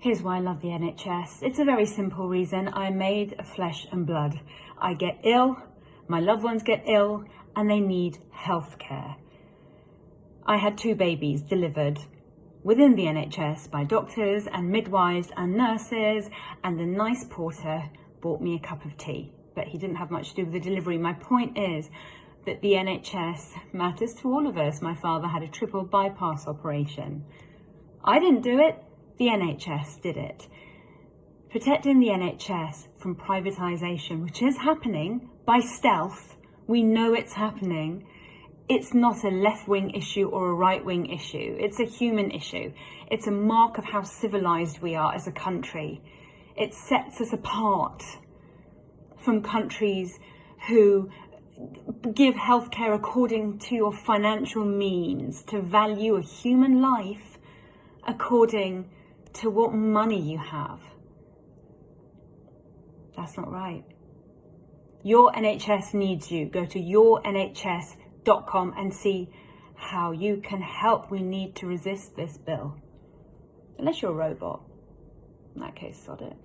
Here's why I love the NHS. It's a very simple reason. I'm made of flesh and blood. I get ill, my loved ones get ill, and they need health care. I had two babies delivered within the NHS by doctors and midwives and nurses, and the nice porter bought me a cup of tea, but he didn't have much to do with the delivery. My point is that the NHS matters to all of us. My father had a triple bypass operation. I didn't do it, the NHS did it. Protecting the NHS from privatisation, which is happening by stealth, we know it's happening. It's not a left-wing issue or a right-wing issue. It's a human issue. It's a mark of how civilised we are as a country. It sets us apart from countries who give healthcare according to your financial means, to value a human life according to what money you have. That's not right. Your NHS needs you. Go to yournhs.com and see how you can help. We need to resist this bill. Unless you're a robot. In that case, sod it.